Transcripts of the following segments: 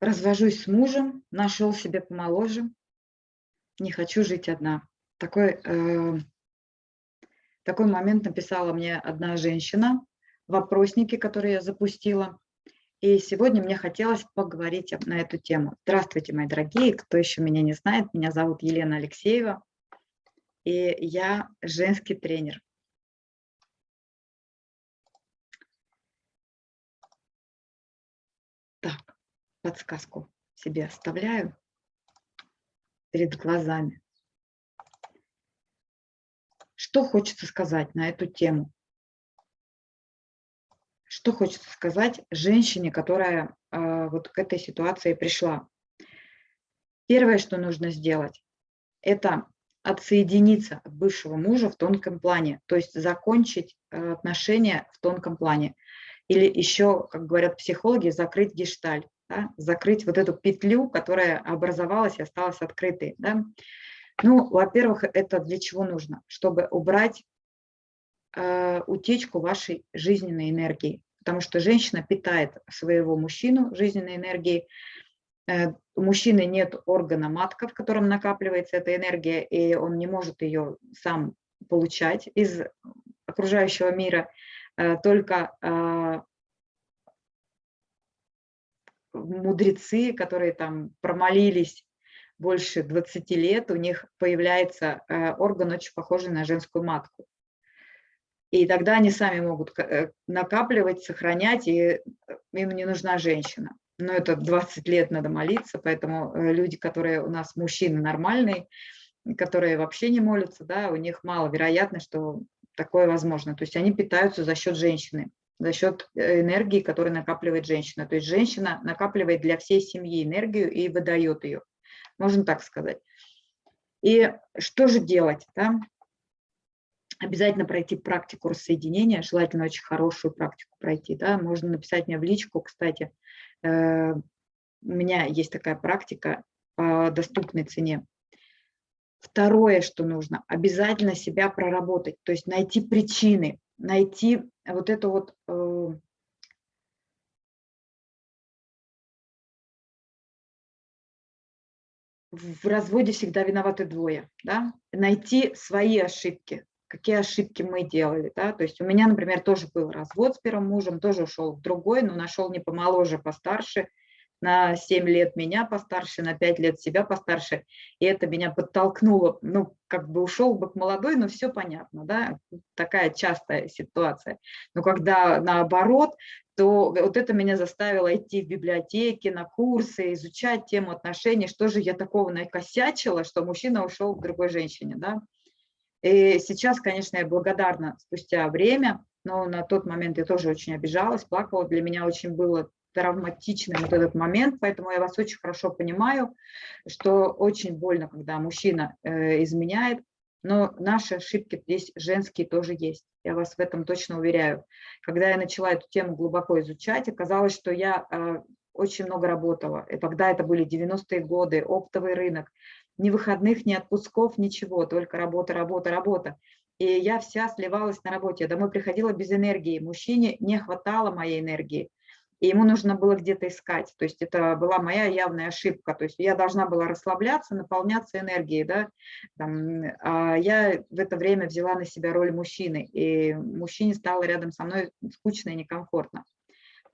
развожусь с мужем, нашел себе помоложе, не хочу жить одна. Такой, э, такой момент написала мне одна женщина в вопроснике, который я запустила. И сегодня мне хотелось поговорить на эту тему. Здравствуйте, мои дорогие, кто еще меня не знает, меня зовут Елена Алексеева, и я женский тренер. Так, подсказку себе оставляю перед глазами. Что хочется сказать на эту тему? Что хочется сказать женщине, которая э, вот к этой ситуации пришла? Первое, что нужно сделать, это отсоединиться от бывшего мужа в тонком плане, то есть закончить э, отношения в тонком плане. Или еще, как говорят психологи, закрыть гешталь, да? закрыть вот эту петлю, которая образовалась и осталась открытой. Да? Ну, во-первых, это для чего нужно? Чтобы убрать Э, утечку вашей жизненной энергии, потому что женщина питает своего мужчину жизненной энергией. Э, у мужчины нет органа матка, в котором накапливается эта энергия, и он не может ее сам получать из окружающего мира, э, только мудрецы, которые там промолились больше 20 лет, у них появляется орган очень похожий на женскую матку. И тогда они сами могут э, накапливать, сохранять, и э, им не нужна женщина. Но это 20 лет надо молиться, поэтому э, люди, которые у нас мужчины нормальные, которые вообще не молятся, да, у них мало вероятно, что такое возможно. То есть они питаются за счет женщины, за счет энергии, которую накапливает женщина. То есть женщина накапливает для всей семьи энергию и выдает ее, можно так сказать. И что же делать? Да? обязательно пройти практику рассоединения, желательно очень хорошую практику пройти. Да? Можно написать мне в личку, кстати, э, у меня есть такая практика по доступной цене. Второе, что нужно, обязательно себя проработать, то есть найти причины, найти вот это вот э, в разводе всегда виноваты двое, да? найти свои ошибки, какие ошибки мы делали. Да? То есть у меня, например, тоже был развод с первым мужем, тоже ушел в другой, но нашел не помоложе, постарше, на 7 лет меня постарше, на 5 лет себя постарше, и это меня подтолкнуло, ну, как бы ушел бы к молодой, но все понятно, да, такая частая ситуация. Но когда наоборот, то вот это меня заставило идти в библиотеки, на курсы, изучать тему отношений, что же я такого накосячила, что мужчина ушел к другой женщине, да, и сейчас, конечно, я благодарна спустя время, но на тот момент я тоже очень обижалась, плакала. Для меня очень было травматичным вот этот момент, поэтому я вас очень хорошо понимаю, что очень больно, когда мужчина э, изменяет, но наши ошибки здесь женские тоже есть. Я вас в этом точно уверяю. Когда я начала эту тему глубоко изучать, оказалось, что я э, очень много работала. И тогда это были 90-е годы, оптовый рынок ни выходных, ни отпусков, ничего, только работа, работа, работа. И я вся сливалась на работе. Я домой приходила без энергии. Мужчине не хватало моей энергии. И ему нужно было где-то искать. То есть это была моя явная ошибка. То есть я должна была расслабляться, наполняться энергией. Да? Там, а я в это время взяла на себя роль мужчины. И мужчине стало рядом со мной скучно и некомфортно.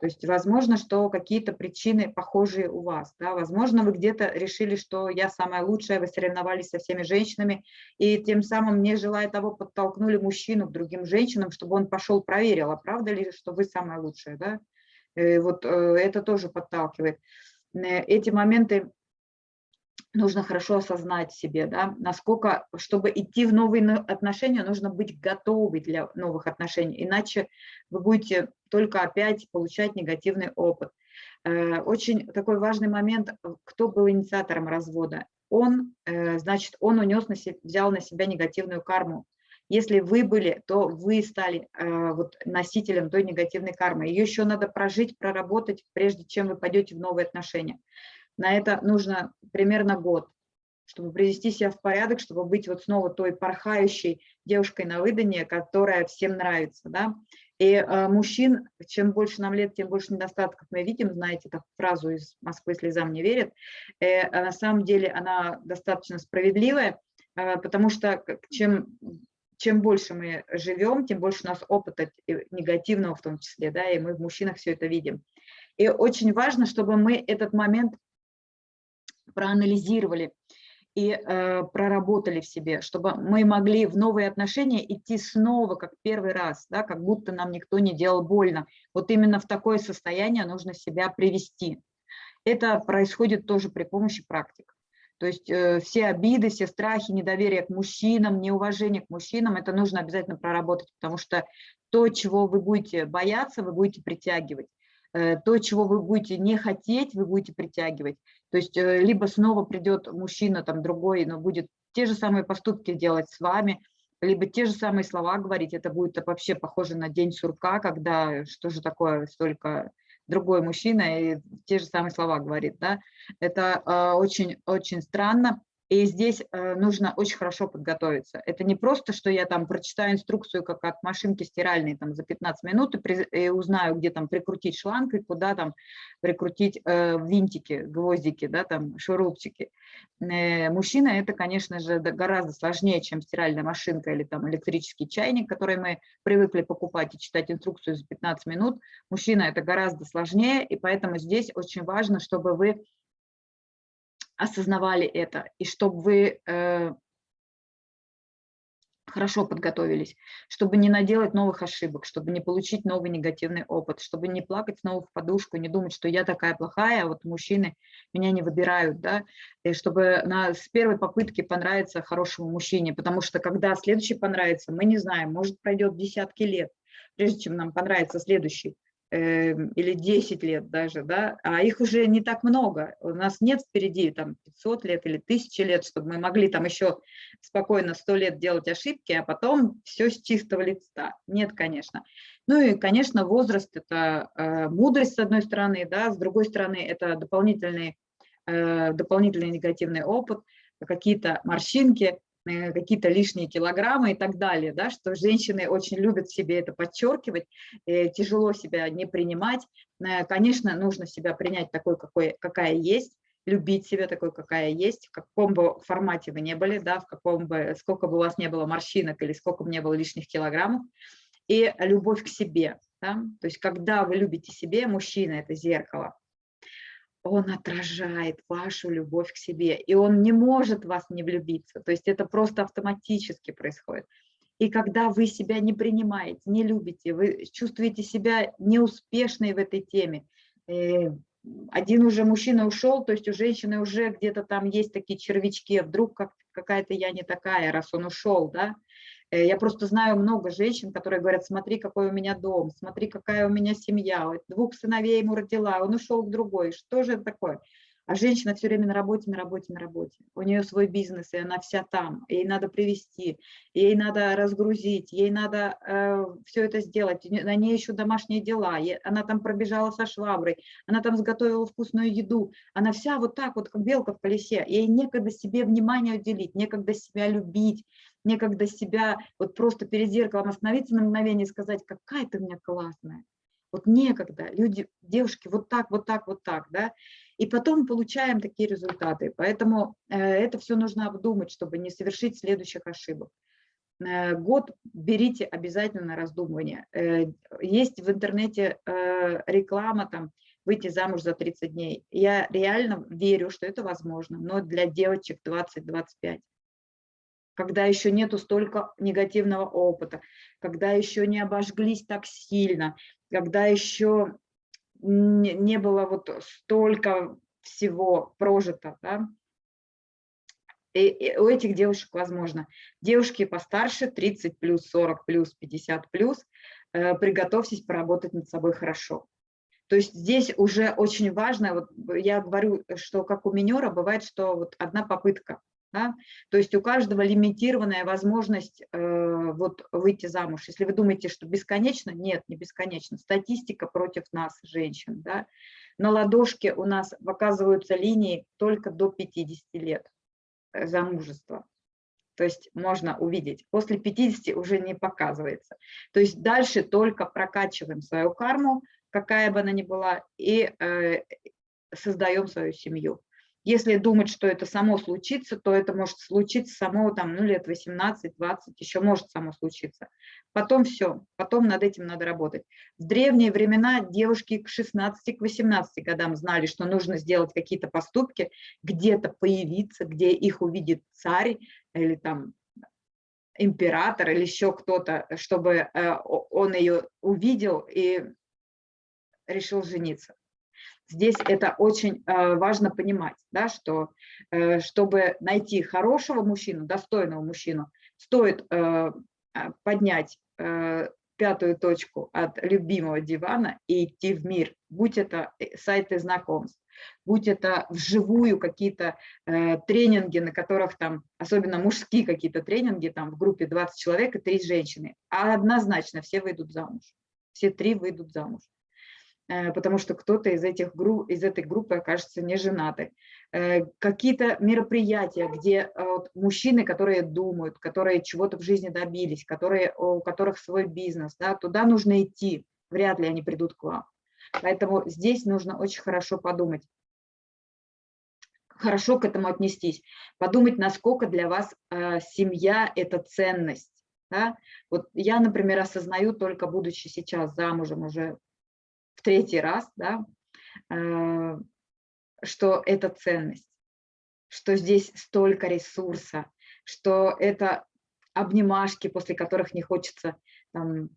То есть, возможно, что какие-то причины похожие у вас. Да? Возможно, вы где-то решили, что я самая лучшая, вы соревновались со всеми женщинами, и тем самым, не желая того, подтолкнули мужчину к другим женщинам, чтобы он пошел проверил, а правда ли, что вы самая лучшая. Да? Э, вот э, это тоже подталкивает. Э, эти моменты нужно хорошо осознать себе, да, насколько, чтобы идти в новые отношения, нужно быть готовы для новых отношений, иначе вы будете только опять получать негативный опыт. Очень такой важный момент, кто был инициатором развода. Он, значит, он унес на себя, взял на себя негативную карму. Если вы были, то вы стали э, вот, носителем той негативной кармы. Ее еще надо прожить, проработать, прежде чем вы пойдете в новые отношения. На это нужно примерно год, чтобы привести себя в порядок, чтобы быть вот снова той порхающей девушкой на выданье, которая всем нравится. Да? И э, мужчин, чем больше нам лет, тем больше недостатков мы видим. Знаете, эту фразу из «Москвы слезам не верят». Э, а на самом деле она достаточно справедливая, э, потому что чем, чем больше мы живем, тем больше у нас опыта негативного в том числе, да, и мы в мужчинах все это видим. И очень важно, чтобы мы этот момент проанализировали и э, проработали в себе, чтобы мы могли в новые отношения идти снова, как первый раз, да, как будто нам никто не делал больно. Вот именно в такое состояние нужно себя привести. Это происходит тоже при помощи практик. То есть э, все обиды, все страхи, недоверие к мужчинам, неуважение к мужчинам, это нужно обязательно проработать, потому что то, чего вы будете бояться, вы будете притягивать. Э, то, чего вы будете не хотеть, вы будете притягивать. То есть э, либо снова придет мужчина там другой, но будет те же самые поступки делать с вами, либо те же самые слова говорить, это будет вообще похоже на день сурка, когда что же такое столько другой мужчина и те же самые слова говорит, да, это очень-очень э, странно, и здесь э, нужно очень хорошо подготовиться. Это не просто, что я там прочитаю инструкцию, как от машинки стиральной там, за 15 минут и, при, и узнаю, где там прикрутить шланг и куда там прикрутить э, винтики, гвоздики, да, там шурупчики. Э, мужчина это, конечно же, гораздо сложнее, чем стиральная машинка или там электрический чайник, который мы привыкли покупать и читать инструкцию за 15 минут. Мужчина это гораздо сложнее, и поэтому здесь очень важно, чтобы вы осознавали это, и чтобы вы э, хорошо подготовились, чтобы не наделать новых ошибок, чтобы не получить новый негативный опыт, чтобы не плакать снова в подушку, не думать, что я такая плохая, а вот мужчины меня не выбирают, да, и чтобы на, с первой попытки понравиться хорошему мужчине, потому что когда следующий понравится, мы не знаем, может пройдет десятки лет, прежде чем нам понравится следующий. Эм, или 10 лет даже, да, а их уже не так много. У нас нет впереди там 500 лет или 1000 лет, чтобы мы могли там еще спокойно 100 лет делать ошибки, а потом все с чистого лица. Нет, конечно. Ну и, конечно, возраст – это э, мудрость, с одной стороны, да, с другой стороны, это дополнительный, э, дополнительный негативный опыт, какие-то морщинки, какие-то лишние килограммы и так далее, да, что женщины очень любят себе это подчеркивать, э, тяжело себя не принимать. Э, конечно, нужно себя принять такой, какой, какая есть, любить себя такой, какая есть, в каком бы формате вы не были, да, в каком бы, сколько бы у вас не было морщинок или сколько бы не было лишних килограммов, и любовь к себе. Да? То есть когда вы любите себе, мужчина – это зеркало, он отражает вашу любовь к себе, и он не может вас не влюбиться, то есть это просто автоматически происходит. И когда вы себя не принимаете, не любите, вы чувствуете себя неуспешной в этой теме, э, один уже мужчина ушел, то есть у женщины уже где-то там есть такие червячки, вдруг как, какая-то я не такая, раз он ушел, да, я просто знаю много женщин, которые говорят, смотри, какой у меня дом, смотри, какая у меня семья, двух сыновей ему родила, он ушел к другой, что же это такое? А женщина все время на работе, на работе, на работе. У нее свой бизнес, и она вся там. Ей надо привести, ей надо разгрузить, ей надо э, все это сделать. На ней еще домашние дела. Она там пробежала со шваброй, она там сготовила вкусную еду. Она вся вот так вот, как белка в колесе. Ей некогда себе внимание уделить, некогда себя любить, некогда себя вот просто перед зеркалом остановиться на мгновение и сказать, какая ты у меня классная. Вот некогда, люди, девушки, вот так, вот так, вот так, да, и потом получаем такие результаты. Поэтому э, это все нужно обдумать, чтобы не совершить следующих ошибок. Э, год берите обязательно на раздумывание. Э, есть в интернете реклама, там, выйти замуж за 30 дней. Я реально верю, что это возможно, но для девочек 20-25 когда еще нету столько негативного опыта, когда еще не обожглись так сильно, когда еще не было вот столько всего прожито, да? и, и у этих девушек возможно. Девушки постарше, 30 плюс, 40 плюс, 50 плюс, э, приготовьтесь поработать над собой хорошо. То есть здесь уже очень важно, вот я говорю, что как у минера бывает, что вот одна попытка, да? То есть у каждого лимитированная возможность э, вот выйти замуж. Если вы думаете, что бесконечно, нет, не бесконечно. Статистика против нас, женщин. Да? На ладошке у нас показываются линии только до 50 лет э, замужества. то есть можно увидеть. После 50 уже не показывается. То есть дальше только прокачиваем свою карму, какая бы она ни была, и э, создаем свою семью. Если думать, что это само случится, то это может случиться само там, ну, лет 18-20, еще может само случиться. Потом все, потом над этим надо работать. В древние времена девушки к 16-18 годам знали, что нужно сделать какие-то поступки, где-то появиться, где их увидит царь или там император или еще кто-то, чтобы э, он ее увидел и решил жениться. Здесь это очень э, важно понимать, да, что э, чтобы найти хорошего мужчину, достойного мужчину, стоит э, поднять пятую точку от любимого дивана и идти в мир, будь это сайты знакомств, будь это вживую какие-то тренинги, на которых там, особенно мужские какие-то тренинги, там в группе 20 человек и 3 женщины, а однозначно все выйдут замуж, все три выйдут замуж. Э, потому что кто-то из, этих групп, из этой группы окажется не женатый. Э, какие-то мероприятия, где э, мужчины, которые думают, которые чего-то в жизни добились, которые, у которых свой бизнес, да, туда нужно идти, вряд ли они придут к вам. Поэтому здесь нужно очень хорошо подумать, хорошо к этому отнестись, подумать, насколько для вас семья – это ценность. Да? Вот я, например, осознаю, только будучи сейчас замужем уже третий раз, да, э, что это ценность, что здесь столько ресурса, что это обнимашки, после которых не хочется там,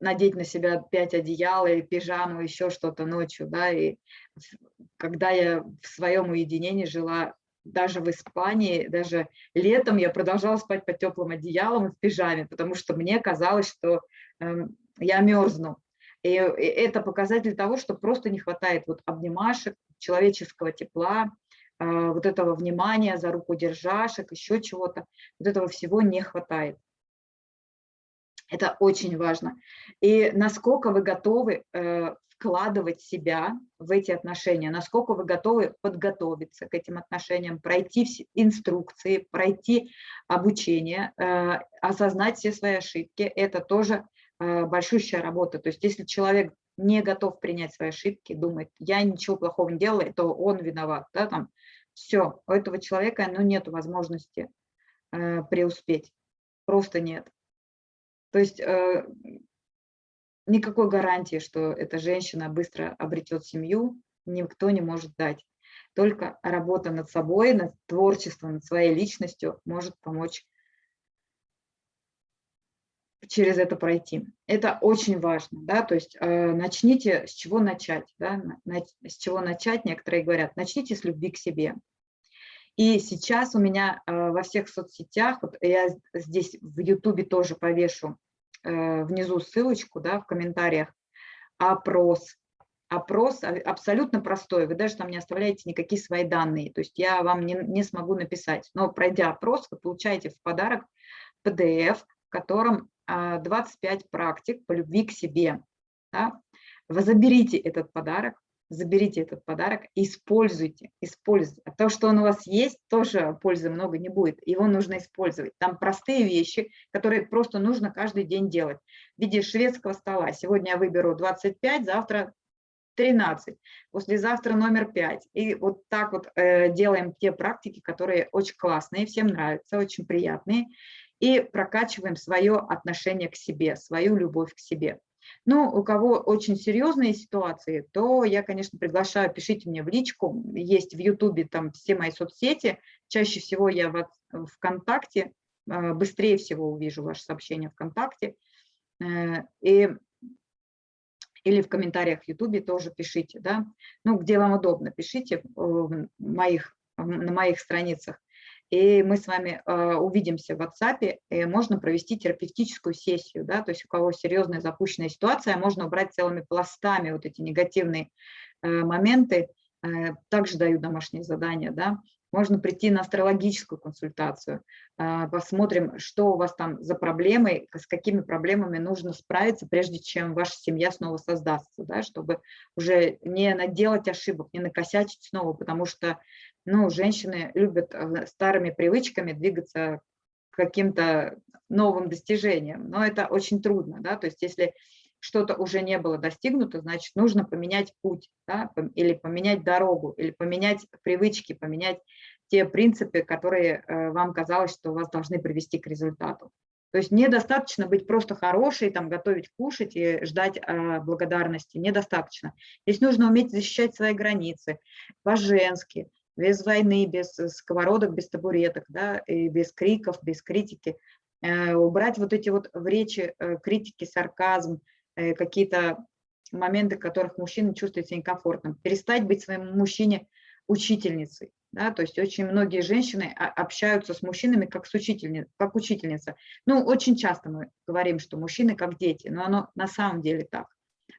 надеть на себя пять одеял или пижаму, еще что-то ночью, да, и когда я в своем уединении жила, даже в Испании, даже летом я продолжала спать под теплым одеялом в пижаме, потому что мне казалось, что э, я мерзну. И это показатель того, что просто не хватает вот обнимашек, человеческого тепла, а, вот этого внимания, за руку держашек, еще чего-то. Вот этого всего не хватает. Это очень важно. И насколько вы готовы э, вкладывать себя в эти отношения, насколько вы готовы подготовиться к этим отношениям, пройти инструкции, пройти обучение, э, осознать все свои ошибки, это тоже Э, большущая работа. То есть если человек не готов принять свои ошибки, думает, я ничего плохого не делаю, то он виноват, да, там, все, у этого человека ну, нет возможности э, преуспеть, просто нет. То есть э, никакой гарантии, что эта женщина быстро обретет семью, никто не может дать. Только работа над собой, над творчеством, над своей личностью может помочь через это пройти. Это очень важно, да, то есть э, начните с чего начать, да, на, с чего начать, некоторые говорят, начните с любви к себе. И сейчас у меня э, во всех соцсетях, вот я здесь в Ютубе тоже повешу э, внизу ссылочку, да, в комментариях, опрос. Опрос абсолютно простой, вы даже там не оставляете никакие свои данные, то есть я вам не, не смогу написать, но пройдя опрос, вы получаете в подарок PDF, в котором 25 а, практик по любви к себе. Да? Вы заберите этот подарок, заберите этот подарок и используйте, используйте. А то, что он у вас есть, тоже пользы много не будет. Его нужно использовать. Там простые вещи, которые просто нужно каждый день делать. В виде шведского стола. Сегодня я выберу 25, завтра 13, послезавтра номер 5. И вот так вот э, делаем те практики, которые очень классные, всем нравятся, очень приятные и прокачиваем свое отношение к себе, свою любовь к себе. Ну, у кого очень серьезные ситуации, то я, конечно, приглашаю, пишите мне в личку, есть в Ютубе там все мои соцсети, чаще всего я в ВКонтакте, э, быстрее всего увижу ваше сообщение ВКонтакте, э, и, или в комментариях в Ютубе тоже пишите, да, ну, где вам удобно, пишите в моих, на моих страницах и мы с вами э, увидимся в WhatsApp, и можно провести терапевтическую сессию, да, то есть у кого серьезная запущенная ситуация, можно убрать целыми пластами вот эти негативные э, моменты, э, также даю домашние задания, да, можно прийти на астрологическую консультацию, э, посмотрим, что у вас там за проблемы, с какими проблемами нужно справиться, прежде чем ваша семья снова создастся, да, чтобы уже не наделать ошибок, не накосячить снова, потому что ну, женщины любят э, старыми привычками двигаться каким-то новым достижениям, но это очень трудно, да, то есть если что-то уже не было достигнуто, значит, нужно поменять путь, да, или поменять дорогу, или поменять привычки, поменять те принципы, которые э, вам казалось, что вас должны привести к результату. То есть недостаточно быть просто хорошей, там, готовить, кушать и ждать э, благодарности. Недостаточно. Здесь нужно уметь защищать свои границы по-женски, без войны, без сковородок, без табуреток, да, и без криков, без критики. Э, убрать вот эти вот в речи э, критики, сарказм, э, какие-то моменты, в которых мужчина чувствует себя некомфортным. Перестать быть своему мужчине учительницей. Да, то есть очень многие женщины общаются с мужчинами как, с учительни, как учительница. Ну, очень часто мы говорим, что мужчины как дети, но оно на самом деле так.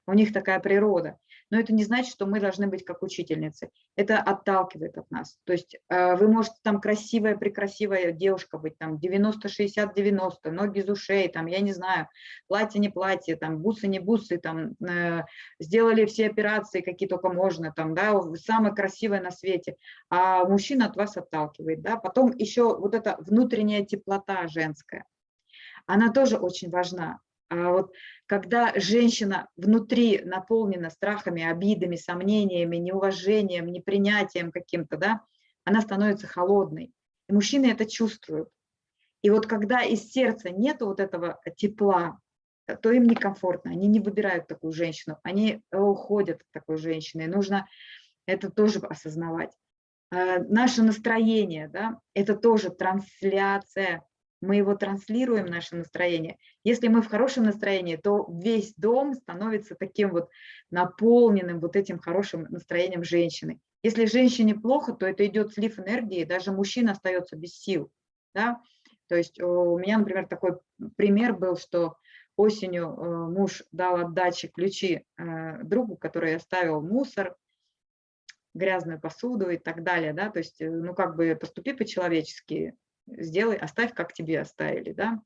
У них такая природа но это не значит, что мы должны быть как учительницы. Это отталкивает от нас. То есть э, вы можете там красивая, прекрасивая девушка быть, там 90, 60, 90, ноги из ушей, там, я не знаю, платье, не платье, там, бусы, не бусы, там, э, сделали все операции, какие только можно, там, да, самое красивое на свете, а мужчина от вас отталкивает, да. Потом еще вот эта внутренняя теплота женская, она тоже очень важна. А вот когда женщина внутри наполнена страхами, обидами, сомнениями, неуважением, непринятием каким-то, да, она становится холодной. И мужчины это чувствуют. И вот когда из сердца нет вот этого тепла, то им некомфортно, они не выбирают такую женщину, они уходят от такой женщины. И нужно это тоже осознавать. А, наше настроение, да, это тоже трансляция мы его транслируем, наше настроение. Если мы в хорошем настроении, то весь дом становится таким вот наполненным вот этим хорошим настроением женщины. Если женщине плохо, то это идет слив энергии, даже мужчина остается без сил. Да? То есть у меня, например, такой пример был, что осенью э, муж дал отдачи ключи э, другу, который оставил мусор, грязную посуду и так далее, да, то есть, э, ну, как бы поступи по-человечески, сделай, оставь, как тебе оставили, да.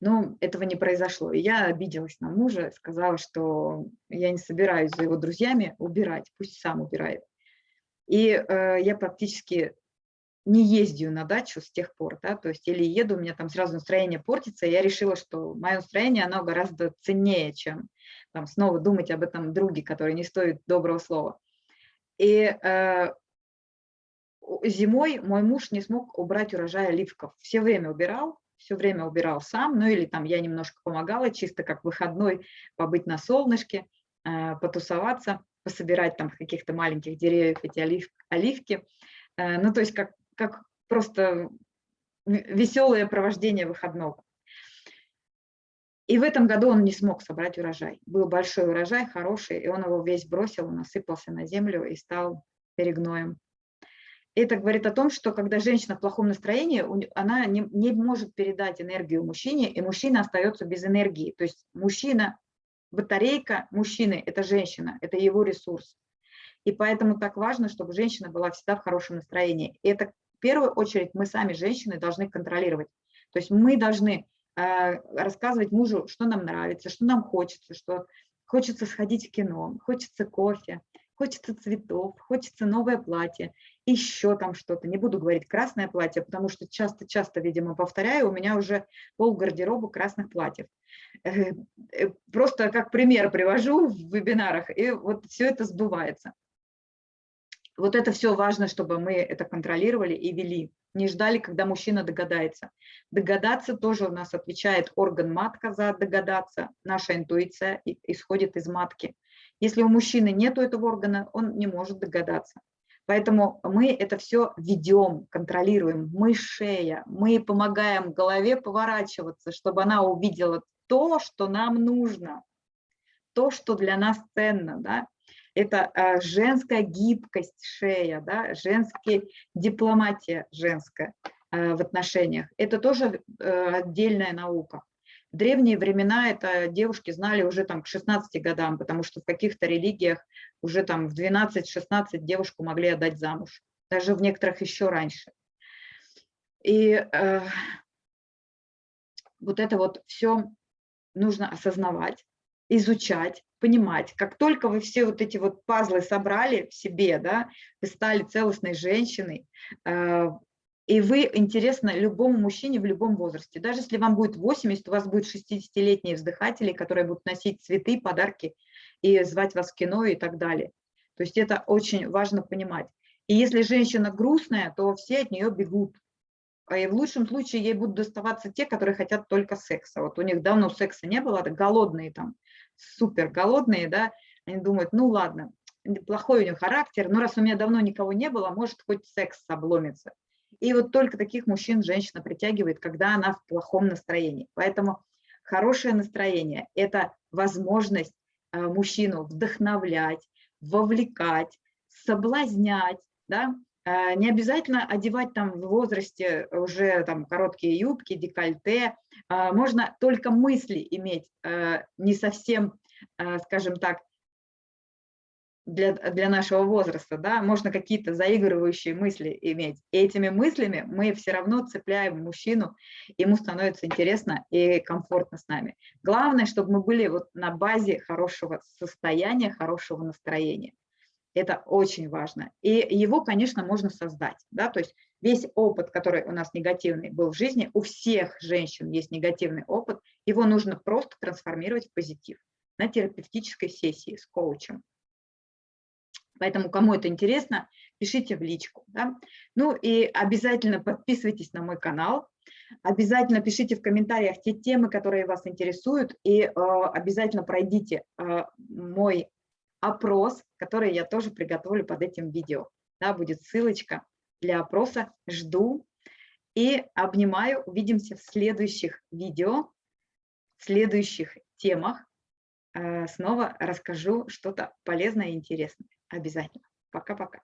Но этого не произошло. И я обиделась на мужа, сказала, что я не собираюсь за его друзьями убирать, пусть сам убирает. И э, я практически не ездию на дачу с тех пор, да, то есть или еду, у меня там сразу настроение портится, и я решила, что мое настроение, оно гораздо ценнее, чем там снова думать об этом друге, который не стоит доброго слова. И э, зимой мой муж не смог убрать урожай оливков. Все время убирал, все время убирал сам, ну или там я немножко помогала, чисто как выходной побыть на солнышке, э, потусоваться, пособирать там каких-то маленьких деревьев эти олив, оливки. Э, ну то есть как, как просто веселое провождение выходного. И в этом году он не смог собрать урожай. Был большой урожай, хороший, и он его весь бросил, он осыпался на землю и стал перегноем это говорит о том, что когда женщина в плохом настроении, она не, не может передать энергию мужчине, и мужчина остается без энергии. То есть мужчина, батарейка мужчины – это женщина, это его ресурс. И поэтому так важно, чтобы женщина была всегда в хорошем настроении. И это в первую очередь мы сами, женщины, должны контролировать. То есть мы должны э, рассказывать мужу, что нам нравится, что нам хочется, что хочется сходить в кино, хочется кофе, хочется цветов, хочется новое платье, еще там что-то. Не буду говорить красное платье, потому что часто-часто, видимо, повторяю, у меня уже пол гардероба красных платьев. Э, э, просто как пример привожу в вебинарах, и вот все это сбывается. Вот это все важно, чтобы мы это контролировали и вели. Не ждали, когда мужчина догадается. Догадаться тоже у нас отвечает орган матка за догадаться. Наша интуиция исходит из матки. Если у мужчины нет этого органа, он не может догадаться. Поэтому мы это все ведем, контролируем. Мы шея, мы помогаем голове поворачиваться, чтобы она увидела то, что нам нужно, то, что для нас ценно. Да? Это э, женская гибкость шея, да? женская дипломатия женская э, в отношениях. Это тоже э, отдельная наука. Древние времена это девушки знали уже там к 16 годам, потому что в каких-то религиях уже там в 12-16 девушку могли отдать замуж, даже в некоторых еще раньше. И э, вот это вот все нужно осознавать, изучать, понимать. Как только вы все вот эти вот пазлы собрали в себе, да, вы стали целостной женщиной, э, И вы интересны любому мужчине в любом возрасте. Даже если вам будет 80, у вас будет 60-летние вздыхатели, которые будут носить цветы, подарки и звать вас в кино и так далее. То есть это очень важно понимать. И если женщина грустная, то все от нее бегут. И в лучшем случае ей будут доставаться те, которые хотят только секса. Вот у них давно секса не было, это голодные там, супер голодные, да, они думают, ну ладно, плохой у него характер, но раз у меня давно никого не было, может хоть секс обломится. И вот только таких мужчин женщина притягивает, когда она в плохом настроении. Поэтому хорошее настроение – это возможность э, мужчину вдохновлять, вовлекать, соблазнять, да? Э, не обязательно одевать там в возрасте уже там короткие юбки, декольте, э, можно только мысли иметь не совсем, скажем так, для, для нашего возраста, да, можно какие-то заигрывающие мысли иметь. И этими мыслями мы все равно цепляем мужчину, ему становится интересно и комфортно с нами. Главное, чтобы мы были вот на базе хорошего состояния, хорошего настроения. Это очень важно. И его, конечно, можно создать. Да? То есть весь опыт, который у нас негативный был в жизни, у всех женщин есть негативный опыт, его нужно просто трансформировать в позитив на терапевтической сессии с коучем. Поэтому, кому это интересно, пишите в личку. Да? Ну и обязательно подписывайтесь на мой канал, обязательно пишите в комментариях те темы, которые вас интересуют, и э, обязательно пройдите э, мой опрос, который я тоже приготовлю под этим видео. Да, будет ссылочка для опроса. Жду и обнимаю. Увидимся в следующих видео, в следующих темах. Э, снова расскажу что-то полезное и интересное. Обязательно. Пока-пока.